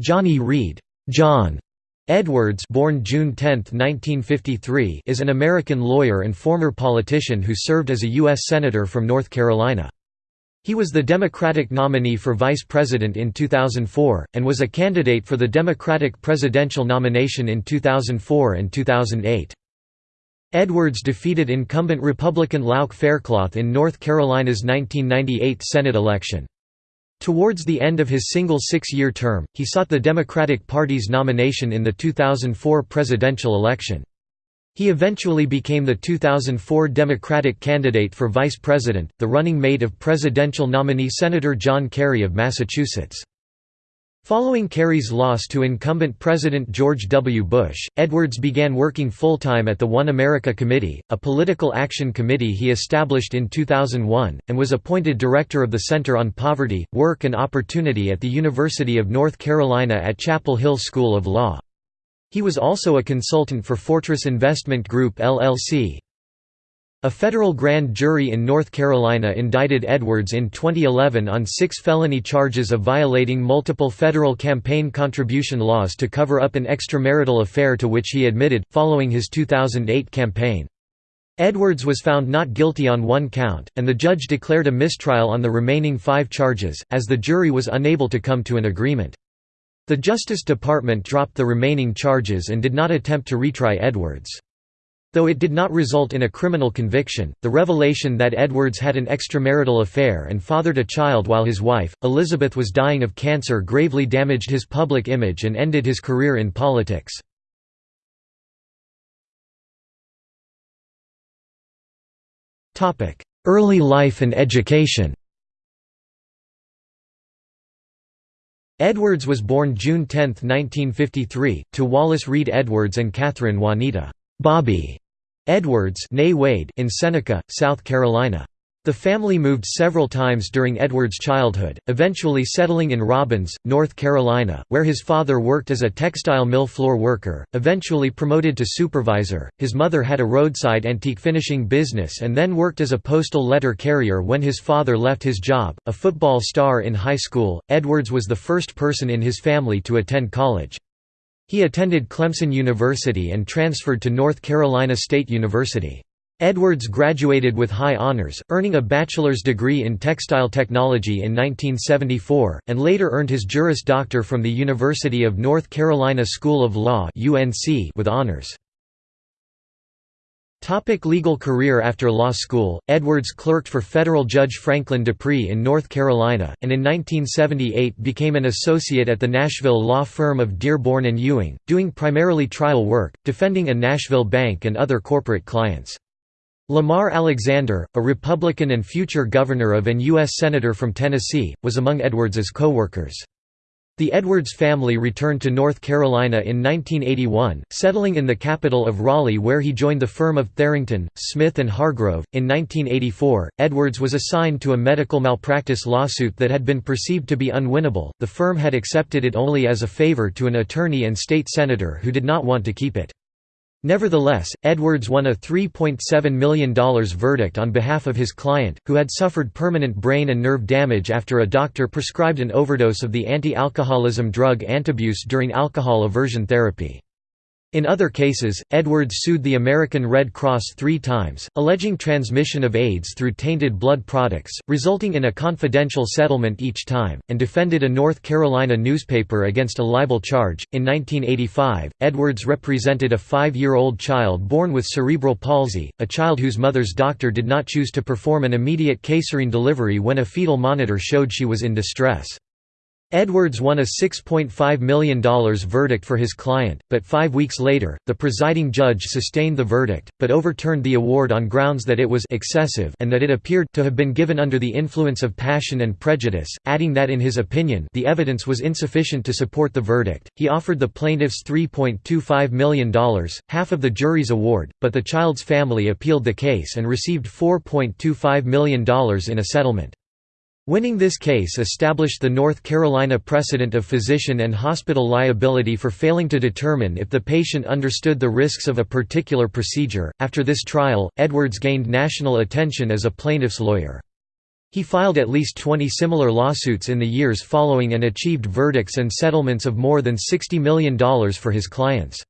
Johnny Reid John Edwards born June 10, 1953, is an American lawyer and former politician who served as a U.S. Senator from North Carolina. He was the Democratic nominee for Vice President in 2004, and was a candidate for the Democratic presidential nomination in 2004 and 2008. Edwards defeated incumbent Republican Lauch Faircloth in North Carolina's 1998 Senate election. Towards the end of his single six-year term, he sought the Democratic Party's nomination in the 2004 presidential election. He eventually became the 2004 Democratic candidate for vice president, the running mate of presidential nominee Senator John Kerry of Massachusetts. Following Kerry's loss to incumbent President George W. Bush, Edwards began working full-time at the One America Committee, a political action committee he established in 2001, and was appointed director of the Center on Poverty, Work and Opportunity at the University of North Carolina at Chapel Hill School of Law. He was also a consultant for Fortress Investment Group LLC, a federal grand jury in North Carolina indicted Edwards in 2011 on six felony charges of violating multiple federal campaign contribution laws to cover up an extramarital affair to which he admitted, following his 2008 campaign. Edwards was found not guilty on one count, and the judge declared a mistrial on the remaining five charges, as the jury was unable to come to an agreement. The Justice Department dropped the remaining charges and did not attempt to retry Edwards. Though it did not result in a criminal conviction, the revelation that Edwards had an extramarital affair and fathered a child while his wife, Elizabeth was dying of cancer gravely damaged his public image and ended his career in politics. Early life and education Edwards was born June 10, 1953, to Wallace Reid Edwards and Catherine Juanita Bobby Edwards in Seneca, South Carolina. The family moved several times during Edwards' childhood, eventually settling in Robbins, North Carolina, where his father worked as a textile mill floor worker, eventually promoted to supervisor. His mother had a roadside antique finishing business and then worked as a postal letter carrier when his father left his job. A football star in high school, Edwards was the first person in his family to attend college. He attended Clemson University and transferred to North Carolina State University. Edwards graduated with high honors, earning a bachelor's degree in textile technology in 1974, and later earned his Juris Doctor from the University of North Carolina School of Law with honors. Topic legal career After law school, Edwards clerked for federal judge Franklin Dupree in North Carolina, and in 1978 became an associate at the Nashville law firm of Dearborn and Ewing, doing primarily trial work, defending a Nashville bank and other corporate clients. Lamar Alexander, a Republican and future governor of and U.S. Senator from Tennessee, was among Edwards's co-workers. The Edwards family returned to North Carolina in 1981, settling in the capital of Raleigh where he joined the firm of Tharrington, Smith and Hargrove. In 1984, Edwards was assigned to a medical malpractice lawsuit that had been perceived to be unwinnable. The firm had accepted it only as a favor to an attorney and state senator who did not want to keep it. Nevertheless, Edwards won a $3.7 million verdict on behalf of his client, who had suffered permanent brain and nerve damage after a doctor prescribed an overdose of the anti-alcoholism drug Antabuse during alcohol aversion therapy. In other cases, Edwards sued the American Red Cross three times, alleging transmission of AIDS through tainted blood products, resulting in a confidential settlement each time, and defended a North Carolina newspaper against a libel charge. In 1985, Edwards represented a five year old child born with cerebral palsy, a child whose mother's doctor did not choose to perform an immediate caesarean delivery when a fetal monitor showed she was in distress. Edwards won a $6.5 million verdict for his client, but five weeks later, the presiding judge sustained the verdict, but overturned the award on grounds that it was excessive and that it appeared to have been given under the influence of passion and prejudice, adding that in his opinion the evidence was insufficient to support the verdict. He offered the plaintiffs $3.25 million, half of the jury's award, but the child's family appealed the case and received $4.25 million in a settlement. Winning this case established the North Carolina precedent of physician and hospital liability for failing to determine if the patient understood the risks of a particular procedure. After this trial, Edwards gained national attention as a plaintiff's lawyer. He filed at least 20 similar lawsuits in the years following and achieved verdicts and settlements of more than $60 million for his clients.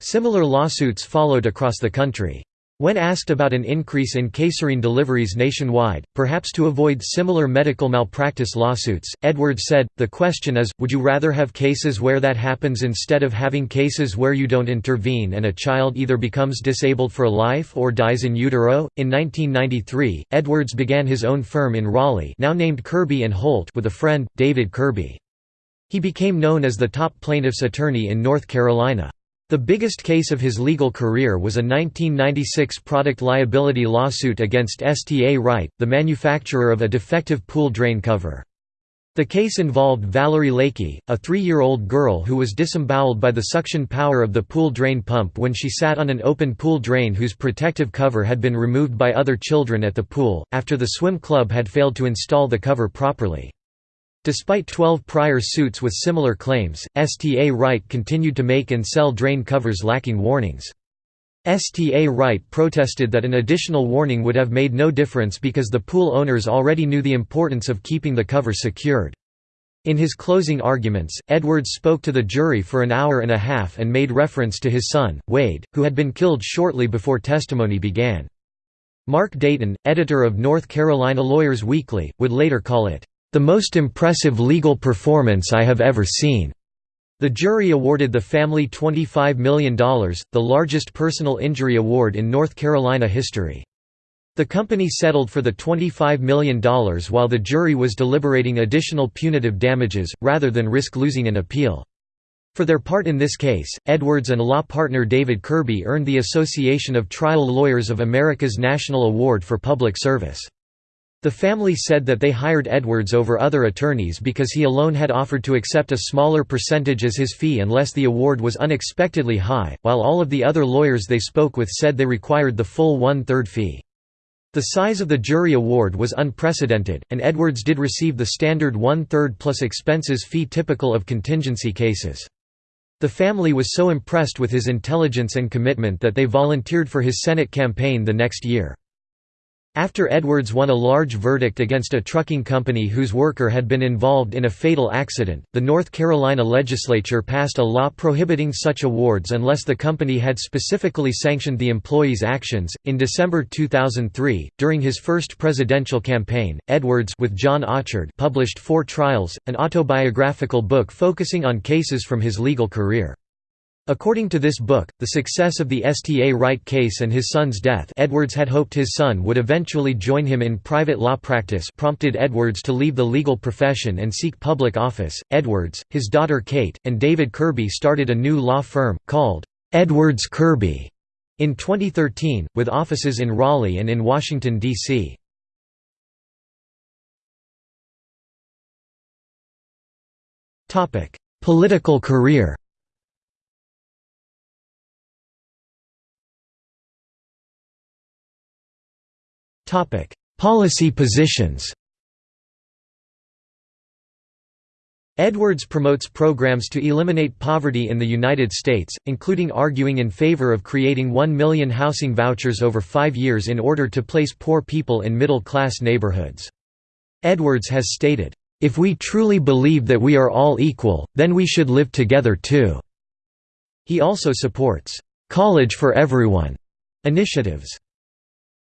Similar lawsuits followed across the country. When asked about an increase in Caesarean deliveries nationwide, perhaps to avoid similar medical malpractice lawsuits, Edwards said, The question is, would you rather have cases where that happens instead of having cases where you don't intervene and a child either becomes disabled for life or dies in utero? In 1993, Edwards began his own firm in Raleigh now named Kirby & Holt with a friend, David Kirby. He became known as the top plaintiff's attorney in North Carolina. The biggest case of his legal career was a 1996 product liability lawsuit against Sta-Rite, the manufacturer of a defective pool drain cover. The case involved Valerie Lakey, a three-year-old girl who was disemboweled by the suction power of the pool drain pump when she sat on an open pool drain whose protective cover had been removed by other children at the pool, after the swim club had failed to install the cover properly. Despite 12 prior suits with similar claims, Sta-Rite continued to make and sell drain covers lacking warnings. Sta-Rite protested that an additional warning would have made no difference because the pool owners already knew the importance of keeping the cover secured. In his closing arguments, Edwards spoke to the jury for an hour and a half and made reference to his son, Wade, who had been killed shortly before testimony began. Mark Dayton, editor of North Carolina Lawyers Weekly, would later call it, the most impressive legal performance I have ever seen. The jury awarded the family $25 million, the largest personal injury award in North Carolina history. The company settled for the $25 million while the jury was deliberating additional punitive damages, rather than risk losing an appeal. For their part in this case, Edwards and law partner David Kirby earned the Association of Trial Lawyers of America's National Award for Public Service. The family said that they hired Edwards over other attorneys because he alone had offered to accept a smaller percentage as his fee unless the award was unexpectedly high, while all of the other lawyers they spoke with said they required the full one-third fee. The size of the jury award was unprecedented, and Edwards did receive the standard one-third plus expenses fee typical of contingency cases. The family was so impressed with his intelligence and commitment that they volunteered for his Senate campaign the next year. After Edwards won a large verdict against a trucking company whose worker had been involved in a fatal accident, the North Carolina legislature passed a law prohibiting such awards unless the company had specifically sanctioned the employee's actions. In December 2003, during his first presidential campaign, Edwards with John Auchard published Four Trials, an autobiographical book focusing on cases from his legal career. According to this book, the success of the Sta-Rite case and his son's death Edwards had hoped his son would eventually join him in private law practice prompted Edwards to leave the legal profession and seek public office. Edwards, his daughter Kate, and David Kirby started a new law firm, called Edwards Kirby, in 2013, with offices in Raleigh and in Washington, D.C. Political career Policy positions Edwards promotes programs to eliminate poverty in the United States, including arguing in favor of creating 1 million housing vouchers over five years in order to place poor people in middle-class neighborhoods. Edwards has stated, "...if we truly believe that we are all equal, then we should live together too." He also supports, "...college for everyone," initiatives.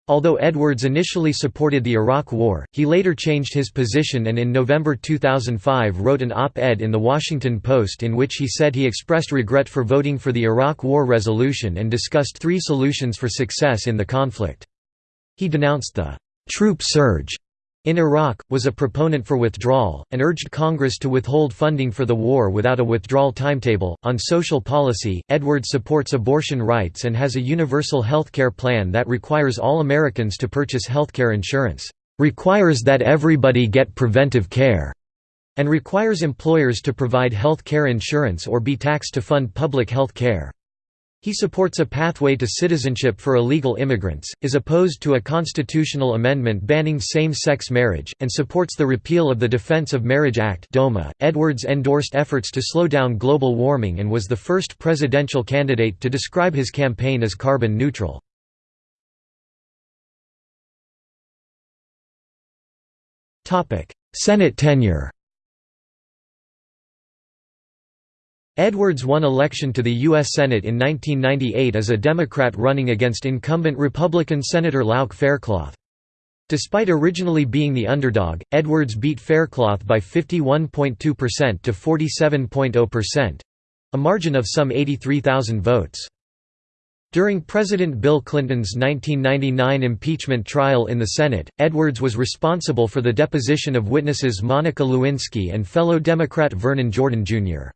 Although Edwards initially supported the Iraq War, he later changed his position and in November 2005 wrote an op-ed in The Washington Post in which he said he expressed regret for voting for the Iraq War resolution and discussed three solutions for success in the conflict. He denounced the «troop surge» in Iraq, was a proponent for withdrawal, and urged Congress to withhold funding for the war without a withdrawal timetable. On social policy, Edwards supports abortion rights and has a universal health care plan that requires all Americans to purchase health care insurance, requires that everybody get preventive care, and requires employers to provide health care insurance or be taxed to fund public health care. He supports a pathway to citizenship for illegal immigrants, is opposed to a constitutional amendment banning same-sex marriage, and supports the repeal of the Defense of Marriage Act (DOMA). Edwards endorsed efforts to slow down global warming and was the first presidential candidate to describe his campaign as carbon neutral. Senate tenure Edwards won election to the U.S. Senate in 1998 as a Democrat running against incumbent Republican Senator Lauch Faircloth. Despite originally being the underdog, Edwards beat Faircloth by 51.2% to 47.0%—a margin of some 83,000 votes. During President Bill Clinton's 1999 impeachment trial in the Senate, Edwards was responsible for the deposition of witnesses Monica Lewinsky and fellow Democrat Vernon Jordan, Jr.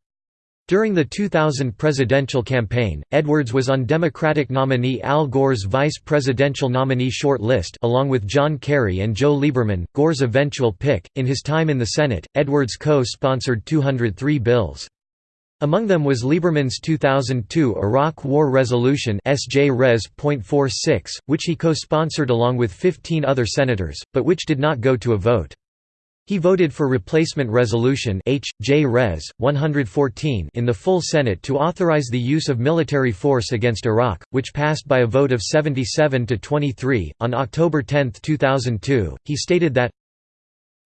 During the 2000 presidential campaign, Edwards was on Democratic nominee Al Gore's vice presidential nominee short list along with John Kerry and Joe Lieberman, Gore's eventual pick. In his time in the Senate, Edwards co-sponsored 203 bills. Among them was Lieberman's 2002 Iraq War Resolution SJ Res.46, which he co-sponsored along with 15 other senators, but which did not go to a vote. He voted for Replacement Resolution H. J. Res. 114 in the full Senate to authorize the use of military force against Iraq, which passed by a vote of 77 to 23. On October 10, 2002, he stated that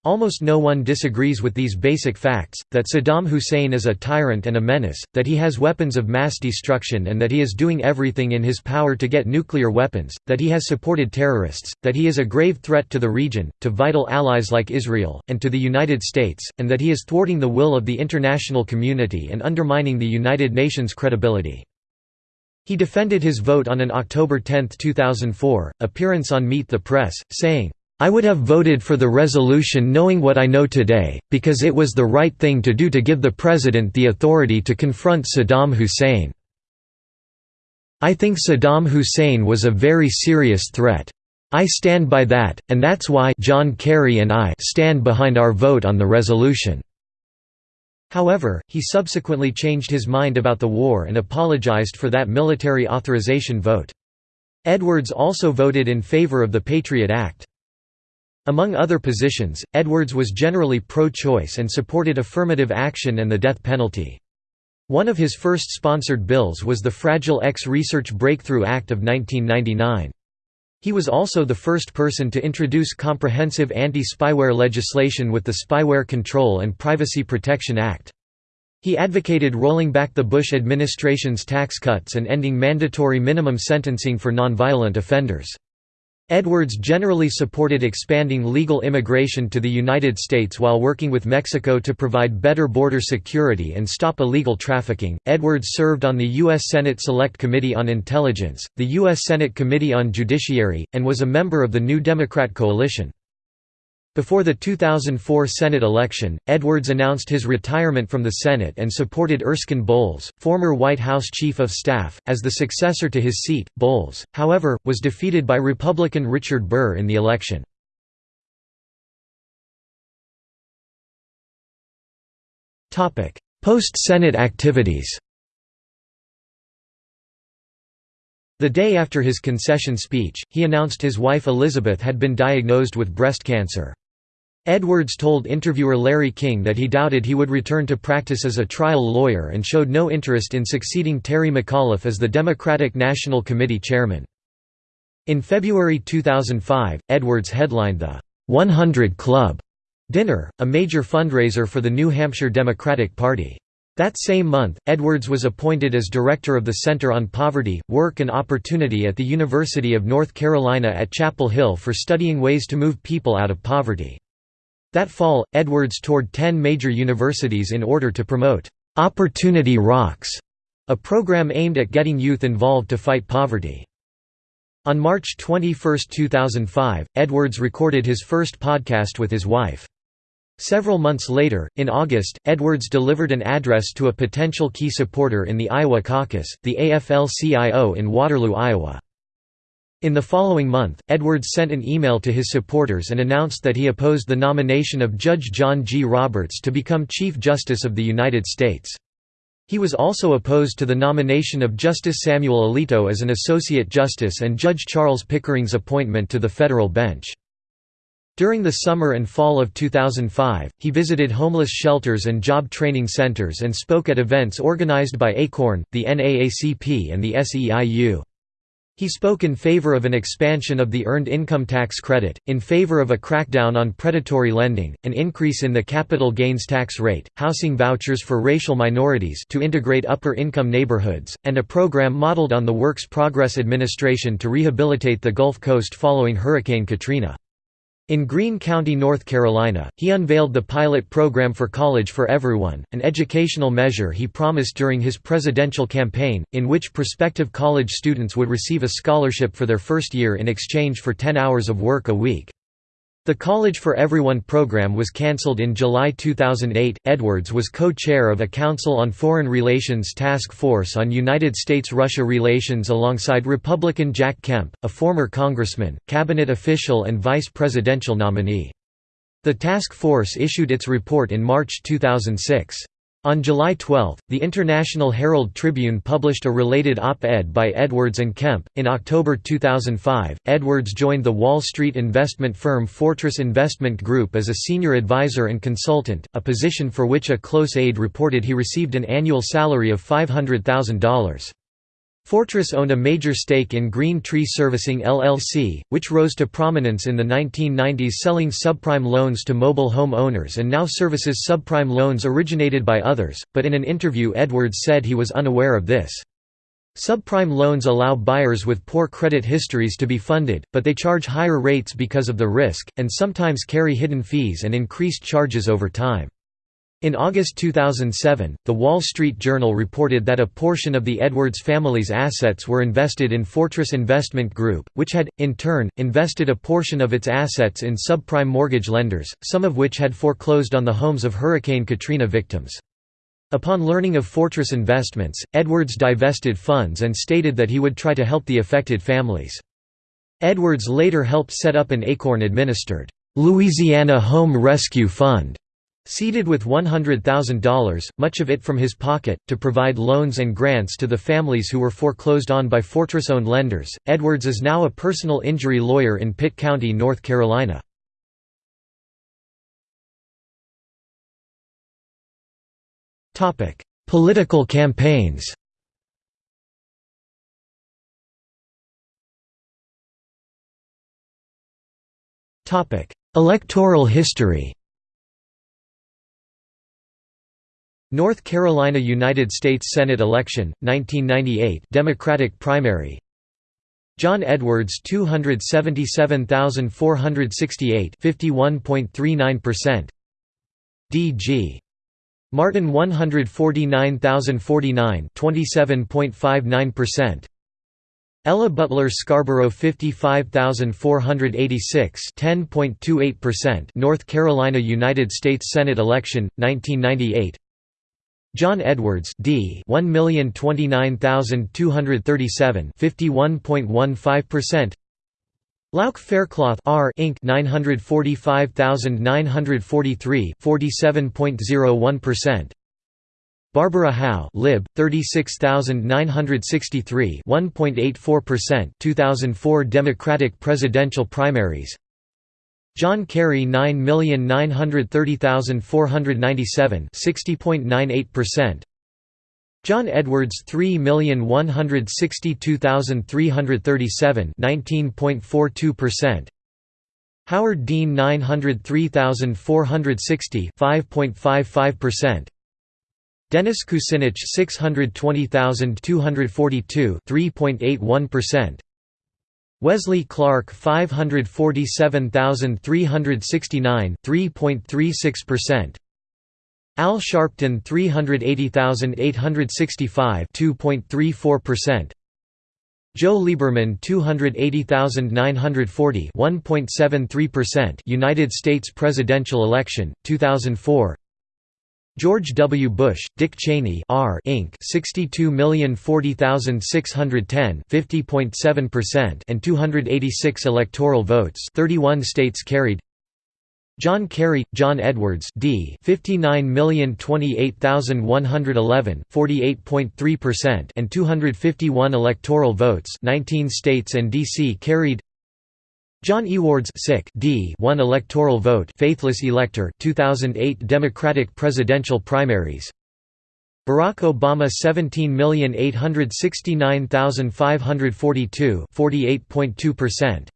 Almost no one disagrees with these basic facts, that Saddam Hussein is a tyrant and a menace, that he has weapons of mass destruction and that he is doing everything in his power to get nuclear weapons, that he has supported terrorists, that he is a grave threat to the region, to vital allies like Israel, and to the United States, and that he is thwarting the will of the international community and undermining the United Nations' credibility. He defended his vote on an October 10, 2004, appearance on Meet the Press, saying, I would have voted for the resolution knowing what I know today, because it was the right thing to do to give the President the authority to confront Saddam Hussein. I think Saddam Hussein was a very serious threat. I stand by that, and that's why John Kerry and I stand behind our vote on the resolution." However, he subsequently changed his mind about the war and apologized for that military authorization vote. Edwards also voted in favor of the Patriot Act. Among other positions, Edwards was generally pro-choice and supported affirmative action and the death penalty. One of his first sponsored bills was the Fragile X Research Breakthrough Act of 1999. He was also the first person to introduce comprehensive anti-spyware legislation with the Spyware Control and Privacy Protection Act. He advocated rolling back the Bush administration's tax cuts and ending mandatory minimum sentencing for nonviolent offenders. Edwards generally supported expanding legal immigration to the United States while working with Mexico to provide better border security and stop illegal trafficking. Edwards served on the U.S. Senate Select Committee on Intelligence, the U.S. Senate Committee on Judiciary, and was a member of the New Democrat Coalition. Before the 2004 Senate election, Edwards announced his retirement from the Senate and supported Erskine Bowles, former White House Chief of Staff, as the successor to his seat. Bowles, however, was defeated by Republican Richard Burr in the election. Post-Senate activities The day after his concession speech, he announced his wife Elizabeth had been diagnosed with breast cancer. Edwards told interviewer Larry King that he doubted he would return to practice as a trial lawyer and showed no interest in succeeding Terry McAuliffe as the Democratic National Committee chairman. In February 2005, Edwards headlined the 100 Club dinner, a major fundraiser for the New Hampshire Democratic Party. That same month, Edwards was appointed as director of the Center on Poverty, Work and Opportunity at the University of North Carolina at Chapel Hill for studying ways to move people out of poverty. That fall, Edwards toured ten major universities in order to promote "'Opportunity Rocks", a program aimed at getting youth involved to fight poverty. On March 21, 2005, Edwards recorded his first podcast with his wife. Several months later, in August, Edwards delivered an address to a potential key supporter in the Iowa caucus, the AFL-CIO in Waterloo, Iowa. In the following month, Edwards sent an email to his supporters and announced that he opposed the nomination of Judge John G. Roberts to become Chief Justice of the United States. He was also opposed to the nomination of Justice Samuel Alito as an Associate Justice and Judge Charles Pickering's appointment to the federal bench. During the summer and fall of 2005, he visited homeless shelters and job training centers and spoke at events organized by ACORN, the NAACP and the SEIU. He spoke in favor of an expansion of the earned income tax credit, in favor of a crackdown on predatory lending, an increase in the capital gains tax rate, housing vouchers for racial minorities to integrate upper-income neighborhoods, and a program modeled on the Works Progress Administration to rehabilitate the Gulf Coast following Hurricane Katrina. In Greene County, North Carolina, he unveiled the pilot program for College for Everyone, an educational measure he promised during his presidential campaign, in which prospective college students would receive a scholarship for their first year in exchange for 10 hours of work a week. The College for Everyone program was cancelled in July 2008. Edwards was co chair of a Council on Foreign Relations Task Force on United States Russia relations alongside Republican Jack Kemp, a former congressman, cabinet official, and vice presidential nominee. The task force issued its report in March 2006. On July 12, the International Herald Tribune published a related op-ed by Edwards and Kemp. In October 2005, Edwards joined the Wall Street investment firm Fortress Investment Group as a senior advisor and consultant, a position for which a close aide reported he received an annual salary of $500,000. Fortress owned a major stake in Green Tree Servicing LLC, which rose to prominence in the 1990s selling subprime loans to mobile home owners and now services subprime loans originated by others, but in an interview Edwards said he was unaware of this. Subprime loans allow buyers with poor credit histories to be funded, but they charge higher rates because of the risk, and sometimes carry hidden fees and increased charges over time. In August 2007, The Wall Street Journal reported that a portion of the Edwards family's assets were invested in Fortress Investment Group, which had, in turn, invested a portion of its assets in subprime mortgage lenders, some of which had foreclosed on the homes of Hurricane Katrina victims. Upon learning of Fortress Investments, Edwards divested funds and stated that he would try to help the affected families. Edwards later helped set up an Acorn-administered, Louisiana Home Rescue Fund Seeded with $100,000, much of it from his pocket, to provide loans and grants to the families who were foreclosed on by Fortress-owned lenders, Edwards is now a personal injury lawyer in Pitt County, North Carolina. Political campaigns. Electoral history North Carolina United States Senate election, 1998 Democratic primary. John Edwards 277,468 51.39% D.G. Martin 149,049 27.59% Ella Butler Scarborough 55486 10.28% North Carolina United States Senate election 1998 John Edwards D. 1029237 51.15% Lauch Faircloth R Inc. 945943 47.01% Barbara Howe lib. 36963 1.84% 2004 Democratic presidential primaries John Kerry 9,930,497 60.98% John Edwards 3,162,337 19.42% Howard Dean 903,460 5.55% Dennis Kucinich 620,242 3.81% Wesley Clark 547,369 3.36% Al Sharpton 380,865 2.34% Joe Lieberman 280,940 1.73% United States presidential election 2004 George W. Bush, Dick Cheney R Inc. 62040610 50.7% and 286 electoral votes 31 states carried John Kerry, John Edwards D 59028111 48.3% and 251 electoral votes 19 states and DC carried John Ewards sick D 1 electoral vote faithless elector 2008 Democratic presidential primaries Barack Obama 17869542 48.2%.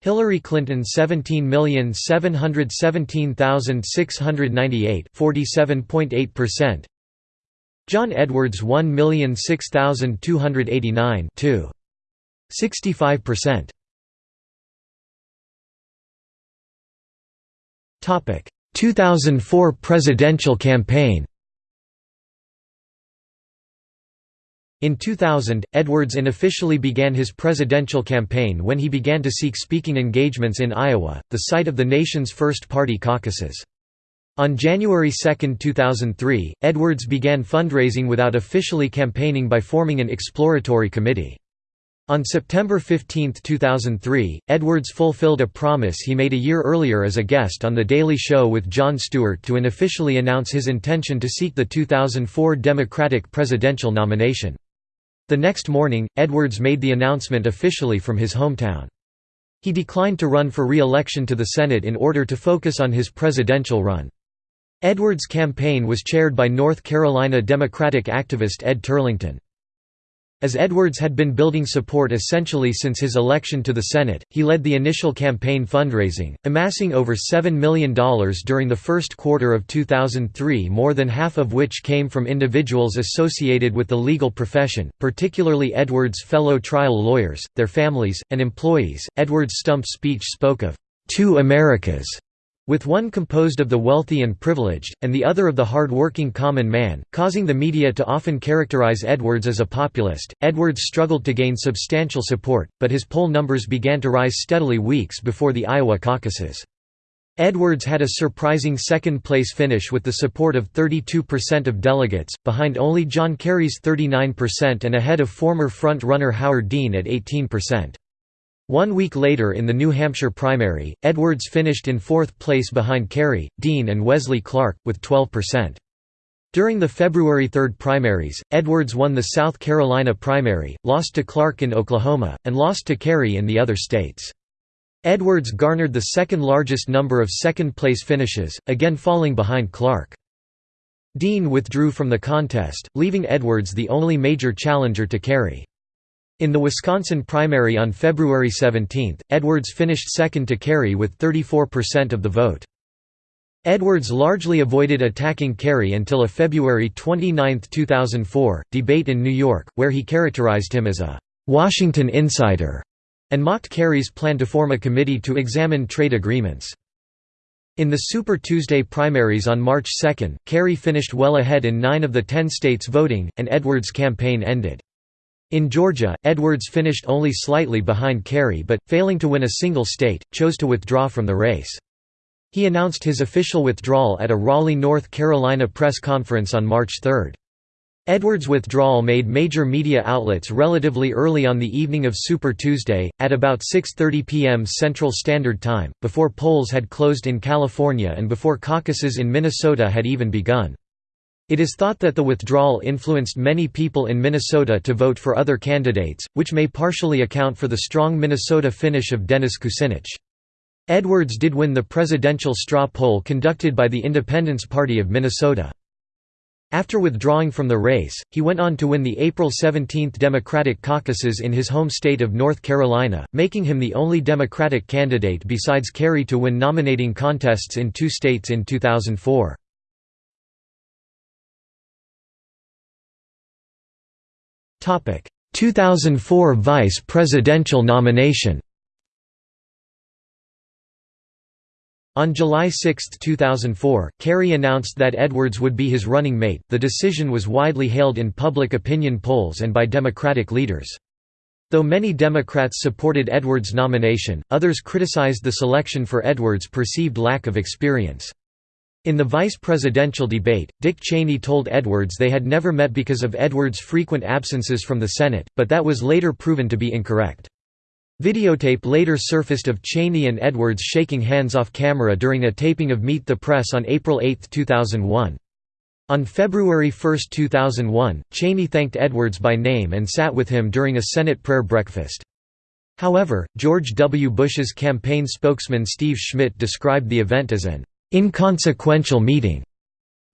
Hillary Clinton 17717698 47.8%. John Edwards 1006289 2 65%. 2004 presidential campaign In 2000, Edwards unofficially began his presidential campaign when he began to seek speaking engagements in Iowa, the site of the nation's first party caucuses. On January 2, 2003, Edwards began fundraising without officially campaigning by forming an exploratory committee. On September 15, 2003, Edwards fulfilled a promise he made a year earlier as a guest on The Daily Show with Jon Stewart to unofficially announce his intention to seek the 2004 Democratic presidential nomination. The next morning, Edwards made the announcement officially from his hometown. He declined to run for re-election to the Senate in order to focus on his presidential run. Edwards' campaign was chaired by North Carolina Democratic activist Ed Turlington. As Edwards had been building support essentially since his election to the Senate, he led the initial campaign fundraising, amassing over $7 million during the first quarter of 2003 more than half of which came from individuals associated with the legal profession, particularly Edwards' fellow trial lawyers, their families, and employees. Edwards' stump speech spoke of two Americas with one composed of the wealthy and privileged, and the other of the hard-working common man, causing the media to often characterize Edwards as a populist. Edwards struggled to gain substantial support, but his poll numbers began to rise steadily weeks before the Iowa caucuses. Edwards had a surprising second-place finish with the support of 32% of delegates, behind only John Kerry's 39% and ahead of former front-runner Howard Dean at 18%. One week later in the New Hampshire primary, Edwards finished in fourth place behind Kerry, Dean and Wesley Clark, with 12%. During the February 3 primaries, Edwards won the South Carolina primary, lost to Clark in Oklahoma, and lost to Kerry in the other states. Edwards garnered the second largest number of second-place finishes, again falling behind Clark. Dean withdrew from the contest, leaving Edwards the only major challenger to Kerry. In the Wisconsin primary on February 17, Edwards finished second to Kerry with 34% of the vote. Edwards largely avoided attacking Kerry until a February 29, 2004, debate in New York, where he characterized him as a «Washington insider» and mocked Kerry's plan to form a committee to examine trade agreements. In the Super Tuesday primaries on March 2, Kerry finished well ahead in nine of the ten states voting, and Edwards' campaign ended. In Georgia, Edwards finished only slightly behind Kerry but, failing to win a single state, chose to withdraw from the race. He announced his official withdrawal at a Raleigh, North Carolina press conference on March 3. Edwards' withdrawal made major media outlets relatively early on the evening of Super Tuesday, at about 6.30 p.m. Central Standard Time, before polls had closed in California and before caucuses in Minnesota had even begun. It is thought that the withdrawal influenced many people in Minnesota to vote for other candidates, which may partially account for the strong Minnesota finish of Dennis Kucinich. Edwards did win the presidential straw poll conducted by the Independence Party of Minnesota. After withdrawing from the race, he went on to win the April 17 Democratic caucuses in his home state of North Carolina, making him the only Democratic candidate besides Kerry to win nominating contests in two states in 2004. 2004 Vice Presidential nomination On July 6, 2004, Kerry announced that Edwards would be his running mate. The decision was widely hailed in public opinion polls and by Democratic leaders. Though many Democrats supported Edwards' nomination, others criticized the selection for Edwards' perceived lack of experience. In the vice presidential debate, Dick Cheney told Edwards they had never met because of Edwards' frequent absences from the Senate, but that was later proven to be incorrect. Videotape later surfaced of Cheney and Edwards shaking hands off camera during a taping of Meet the Press on April 8, 2001. On February 1, 2001, Cheney thanked Edwards by name and sat with him during a Senate prayer breakfast. However, George W. Bush's campaign spokesman Steve Schmidt described the event as an inconsequential meeting.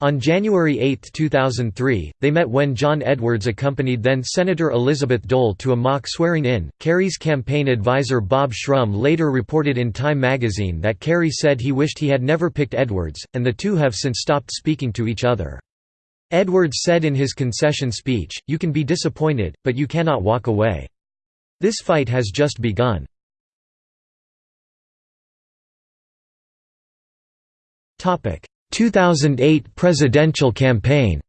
On January 8, 2003, they met when John Edwards accompanied then Senator Elizabeth Dole to a mock swearing-in. Kerry's campaign advisor Bob Shrum later reported in Time magazine that Kerry said he wished he had never picked Edwards, and the two have since stopped speaking to each other. Edwards said in his concession speech, You can be disappointed, but you cannot walk away. This fight has just begun. Topic 2008 presidential campaign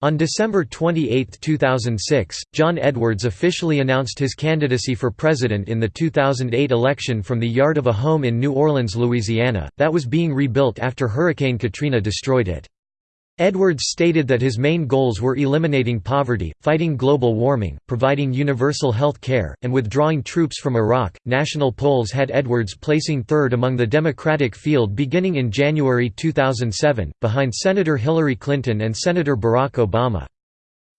On December 28, 2006, John Edwards officially announced his candidacy for president in the 2008 election from the yard of a home in New Orleans, Louisiana, that was being rebuilt after Hurricane Katrina destroyed it. Edwards stated that his main goals were eliminating poverty, fighting global warming, providing universal health care, and withdrawing troops from Iraq. National polls had Edwards placing third among the Democratic field beginning in January 2007, behind Senator Hillary Clinton and Senator Barack Obama.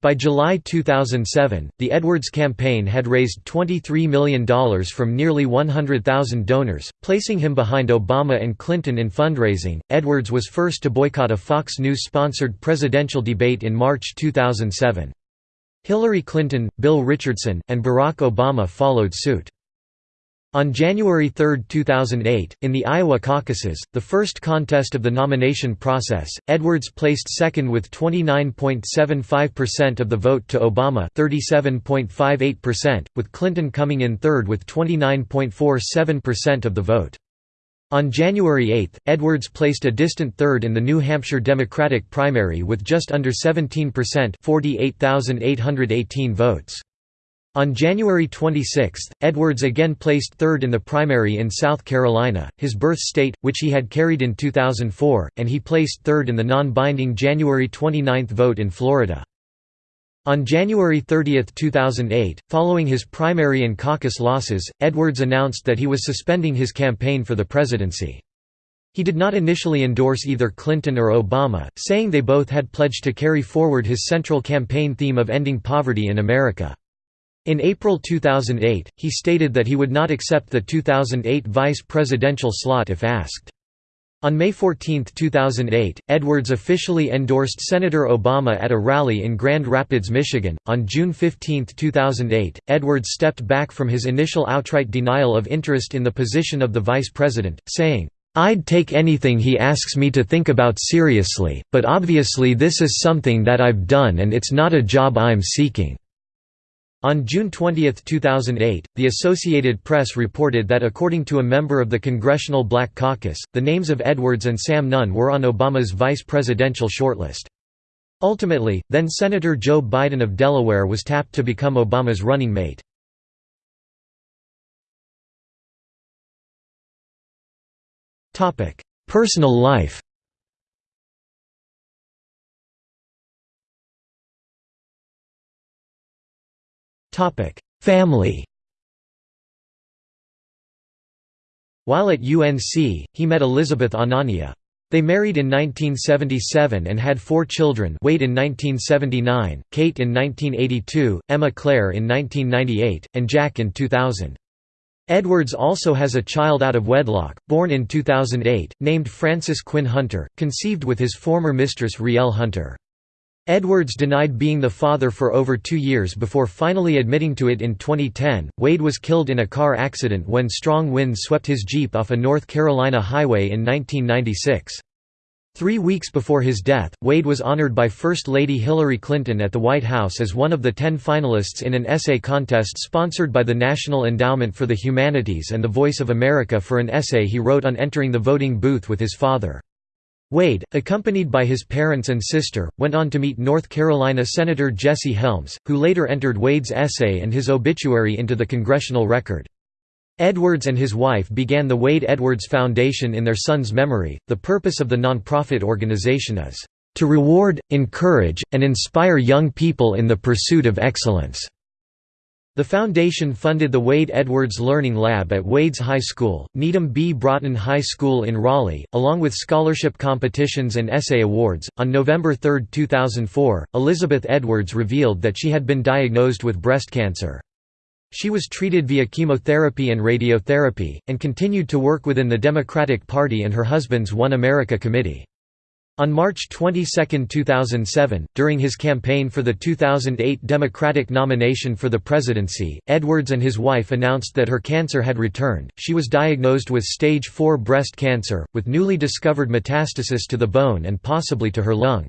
By July 2007, the Edwards campaign had raised $23 million from nearly 100,000 donors, placing him behind Obama and Clinton in fundraising. Edwards was first to boycott a Fox News sponsored presidential debate in March 2007. Hillary Clinton, Bill Richardson, and Barack Obama followed suit. On January 3, 2008, in the Iowa caucuses, the first contest of the nomination process, Edwards placed second with 29.75% of the vote to Obama 37.58%, with Clinton coming in third with 29.47% of the vote. On January 8, Edwards placed a distant third in the New Hampshire Democratic primary with just under 17% 48,818 votes. On January 26, Edwards again placed third in the primary in South Carolina, his birth state, which he had carried in 2004, and he placed third in the non-binding January 29 vote in Florida. On January 30, 2008, following his primary and caucus losses, Edwards announced that he was suspending his campaign for the presidency. He did not initially endorse either Clinton or Obama, saying they both had pledged to carry forward his central campaign theme of ending poverty in America. In April 2008, he stated that he would not accept the 2008 vice presidential slot if asked. On May 14, 2008, Edwards officially endorsed Senator Obama at a rally in Grand Rapids, Michigan. On June 15, 2008, Edwards stepped back from his initial outright denial of interest in the position of the vice president, saying, I'd take anything he asks me to think about seriously, but obviously this is something that I've done and it's not a job I'm seeking. On June 20, 2008, the Associated Press reported that according to a member of the Congressional Black Caucus, the names of Edwards and Sam Nunn were on Obama's vice presidential shortlist. Ultimately, then-Senator Joe Biden of Delaware was tapped to become Obama's running mate. Personal life Family While at UNC, he met Elizabeth Anania. They married in 1977 and had four children Wade in 1979, Kate in 1982, Emma Claire in 1998, and Jack in 2000. Edwards also has a child out of wedlock, born in 2008, named Frances Quinn Hunter, conceived with his former mistress Rielle Hunter. Edwards denied being the father for over two years before finally admitting to it in 2010. Wade was killed in a car accident when strong winds swept his Jeep off a North Carolina highway in 1996. Three weeks before his death, Wade was honored by First Lady Hillary Clinton at the White House as one of the ten finalists in an essay contest sponsored by the National Endowment for the Humanities and the Voice of America for an essay he wrote on entering the voting booth with his father. Wade, accompanied by his parents and sister, went on to meet North Carolina Senator Jesse Helms, who later entered Wade's essay and his obituary into the congressional record. Edwards and his wife began the Wade Edwards Foundation in their son's memory. The purpose of the nonprofit organization is to reward, encourage, and inspire young people in the pursuit of excellence. The foundation funded the Wade Edwards Learning Lab at Wade's High School, Needham B. Broughton High School in Raleigh, along with scholarship competitions and essay awards. On November 3, 2004, Elizabeth Edwards revealed that she had been diagnosed with breast cancer. She was treated via chemotherapy and radiotherapy, and continued to work within the Democratic Party and her husband's One America Committee. On March 22, 2007, during his campaign for the 2008 Democratic nomination for the presidency, Edwards and his wife announced that her cancer had returned. She was diagnosed with stage 4 breast cancer, with newly discovered metastasis to the bone and possibly to her lung.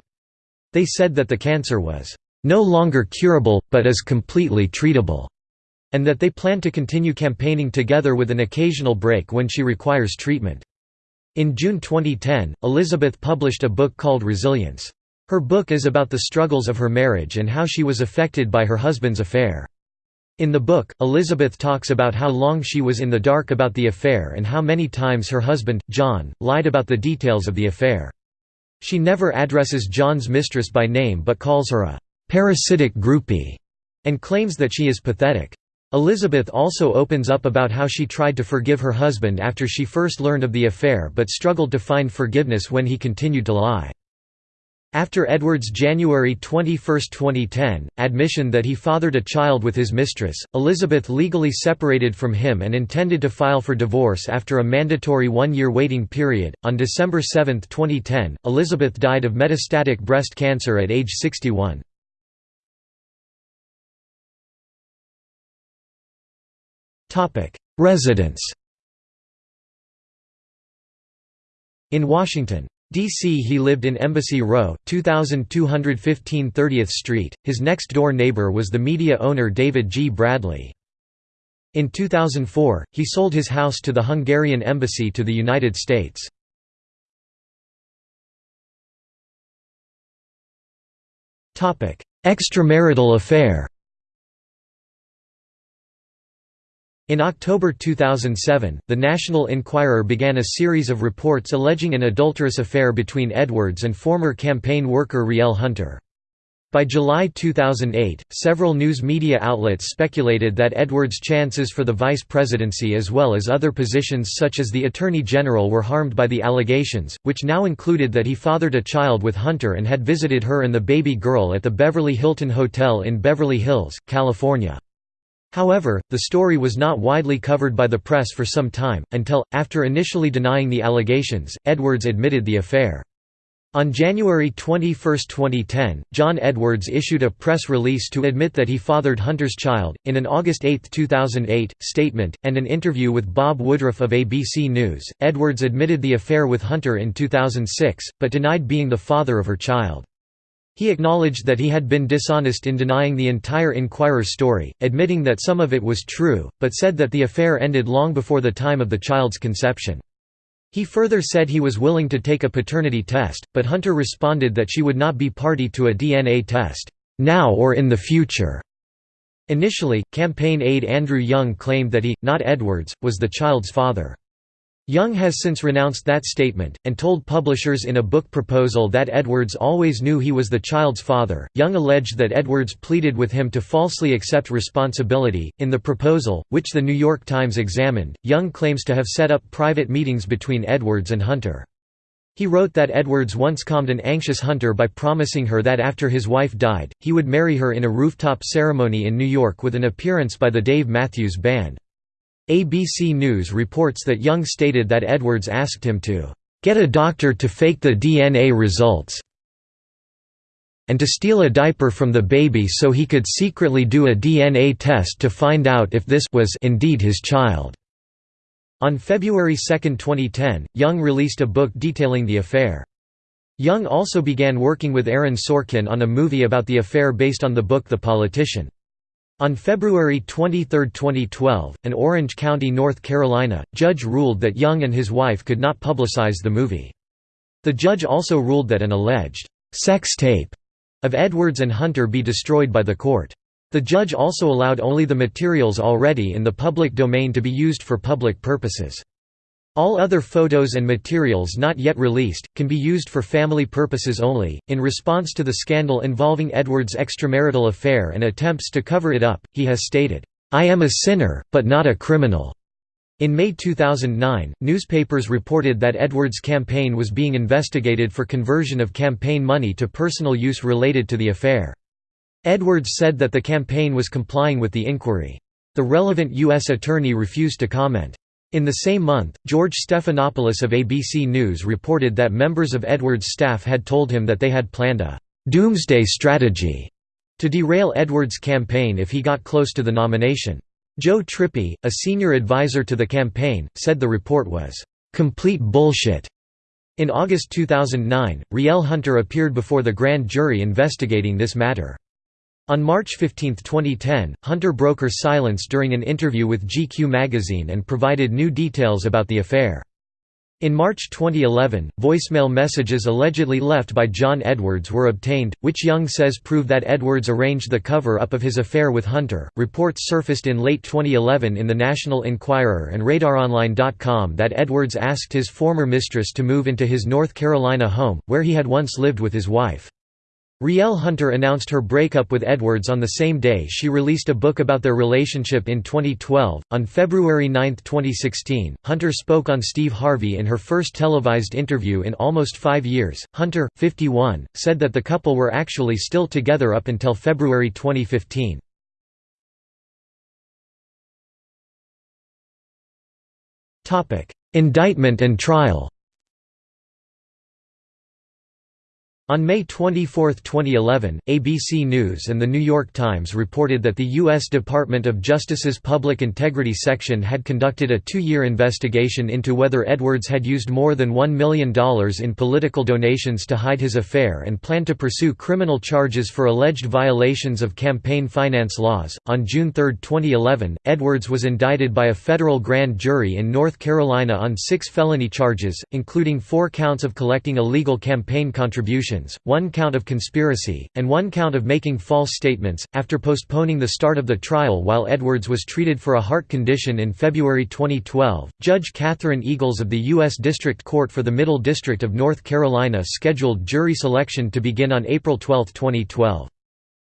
They said that the cancer was no longer curable, but is completely treatable, and that they plan to continue campaigning together with an occasional break when she requires treatment. In June 2010, Elizabeth published a book called Resilience. Her book is about the struggles of her marriage and how she was affected by her husband's affair. In the book, Elizabeth talks about how long she was in the dark about the affair and how many times her husband, John, lied about the details of the affair. She never addresses John's mistress by name but calls her a «parasitic groupie» and claims that she is pathetic. Elizabeth also opens up about how she tried to forgive her husband after she first learned of the affair but struggled to find forgiveness when he continued to lie. After Edward's January 21, 2010, admission that he fathered a child with his mistress, Elizabeth legally separated from him and intended to file for divorce after a mandatory one-year waiting period. On December 7, 2010, Elizabeth died of metastatic breast cancer at age 61. Residence In Washington, D.C. he lived in Embassy Row, 2215 30th Street. His next-door neighbor was the media owner David G. Bradley. In 2004, he sold his house to the Hungarian embassy to the United States. Extramarital affair In October 2007, the National Enquirer began a series of reports alleging an adulterous affair between Edwards and former campaign worker Rielle Hunter. By July 2008, several news media outlets speculated that Edwards' chances for the vice presidency as well as other positions such as the Attorney General were harmed by the allegations, which now included that he fathered a child with Hunter and had visited her and the baby girl at the Beverly Hilton Hotel in Beverly Hills, California. However, the story was not widely covered by the press for some time, until, after initially denying the allegations, Edwards admitted the affair. On January 21, 2010, John Edwards issued a press release to admit that he fathered Hunter's child. In an August 8, 2008, statement, and an interview with Bob Woodruff of ABC News, Edwards admitted the affair with Hunter in 2006, but denied being the father of her child. He acknowledged that he had been dishonest in denying the entire Enquirer story, admitting that some of it was true, but said that the affair ended long before the time of the child's conception. He further said he was willing to take a paternity test, but Hunter responded that she would not be party to a DNA test, now or in the future. Initially, campaign aide Andrew Young claimed that he, not Edwards, was the child's father. Young has since renounced that statement, and told publishers in a book proposal that Edwards always knew he was the child's father. Young alleged that Edwards pleaded with him to falsely accept responsibility. In the proposal, which the New York Times examined, Young claims to have set up private meetings between Edwards and Hunter. He wrote that Edwards once calmed an anxious Hunter by promising her that after his wife died, he would marry her in a rooftop ceremony in New York with an appearance by the Dave Matthews Band. ABC News reports that Young stated that Edwards asked him to get a doctor to fake the DNA results and to steal a diaper from the baby so he could secretly do a DNA test to find out if this was indeed his child. On February 2, 2010, Young released a book detailing the affair. Young also began working with Aaron Sorkin on a movie about the affair based on the book The Politician. On February 23, 2012, an Orange County, North Carolina, judge ruled that Young and his wife could not publicize the movie. The judge also ruled that an alleged «sex tape» of Edwards and Hunter be destroyed by the court. The judge also allowed only the materials already in the public domain to be used for public purposes. All other photos and materials not yet released, can be used for family purposes only. In response to the scandal involving Edward's extramarital affair and attempts to cover it up, he has stated, I am a sinner, but not a criminal. In May 2009, newspapers reported that Edwards' campaign was being investigated for conversion of campaign money to personal use related to the affair. Edwards said that the campaign was complying with the inquiry. The relevant U.S. attorney refused to comment. In the same month, George Stephanopoulos of ABC News reported that members of Edwards' staff had told him that they had planned a «doomsday strategy» to derail Edwards' campaign if he got close to the nomination. Joe Trippi, a senior advisor to the campaign, said the report was «complete bullshit». In August 2009, Rielle Hunter appeared before the grand jury investigating this matter. On March 15, 2010, Hunter broke her silence during an interview with GQ magazine and provided new details about the affair. In March 2011, voicemail messages allegedly left by John Edwards were obtained, which Young says prove that Edwards arranged the cover up of his affair with Hunter. Reports surfaced in late 2011 in the National Enquirer and RadarOnline.com that Edwards asked his former mistress to move into his North Carolina home, where he had once lived with his wife. Rielle Hunter announced her breakup with Edwards on the same day she released a book about their relationship in 2012. On February 9, 2016, Hunter spoke on Steve Harvey in her first televised interview in almost five years. Hunter, 51, said that the couple were actually still together up until February 2015. Indictment and trial On May 24, 2011, ABC News and The New York Times reported that the U.S. Department of Justice's Public Integrity Section had conducted a two-year investigation into whether Edwards had used more than $1 million in political donations to hide his affair and planned to pursue criminal charges for alleged violations of campaign finance laws. On June 3, 2011, Edwards was indicted by a federal grand jury in North Carolina on six felony charges, including four counts of collecting illegal campaign contributions one count of conspiracy, and one count of making false statements. After postponing the start of the trial while Edwards was treated for a heart condition in February 2012, Judge Catherine Eagles of the U.S. District Court for the Middle District of North Carolina scheduled jury selection to begin on April 12, 2012.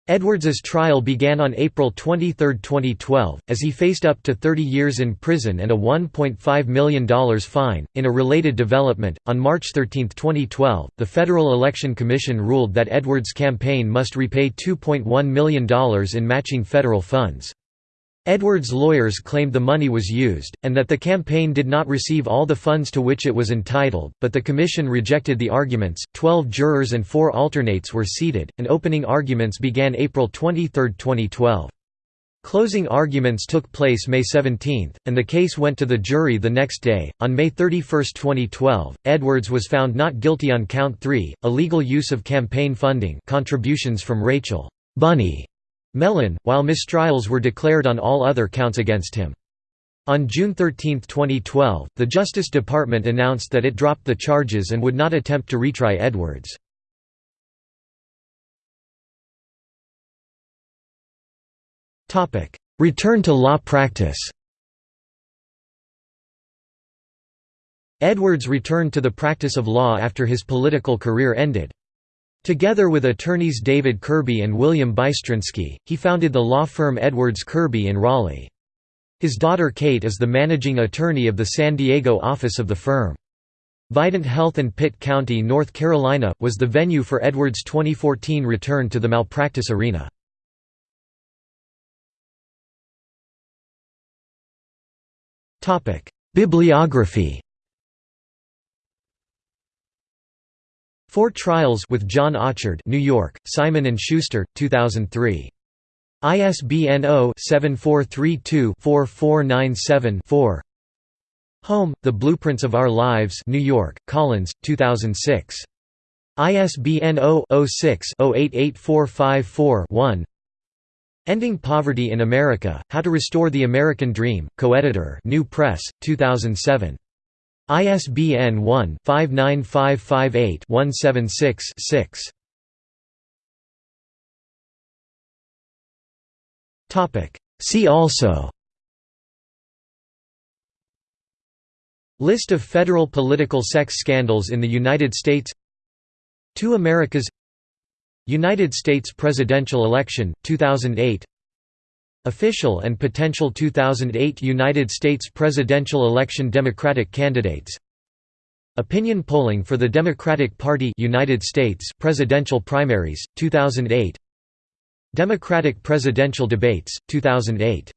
Edwards's trial began on April 23, 2012, as he faced up to 30 years in prison and a $1.5 million fine. In a related development, on March 13, 2012, the Federal Election Commission ruled that Edwards' campaign must repay $2.1 million in matching federal funds. Edwards' lawyers claimed the money was used, and that the campaign did not receive all the funds to which it was entitled, but the commission rejected the arguments. Twelve jurors and four alternates were seated, and opening arguments began April 23, 2012. Closing arguments took place May 17, and the case went to the jury the next day. On May 31, 2012, Edwards was found not guilty on count 3, illegal use of campaign funding, contributions from Rachel Bunny Mellon, while mistrials were declared on all other counts against him. On June 13, 2012, the Justice Department announced that it dropped the charges and would not attempt to retry Edwards. Return to law practice Edwards returned to the practice of law after his political career ended. Together with attorneys David Kirby and William Bystrynski, he founded the law firm Edwards Kirby in Raleigh. His daughter Kate is the managing attorney of the San Diego office of the firm. Vidant Health in Pitt County, North Carolina, was the venue for Edwards' 2014 return to the malpractice arena. Bibliography Four Trials with John Auchard New York, Simon & Schuster, 2003. ISBN 0-7432-4497-4 Home, The Blueprints of Our Lives New York, Collins, 2006. ISBN 0-06-088454-1 Ending Poverty in America, How to Restore the American Dream, co-editor New Press, 2007. ISBN 1-59558-176-6. See also. List of federal political sex scandals in the United States. Two Americas. United States presidential election, 2008 Official and potential 2008 United States presidential election Democratic candidates. Opinion polling for the Democratic Party United States presidential primaries 2008 Democratic presidential debates 2008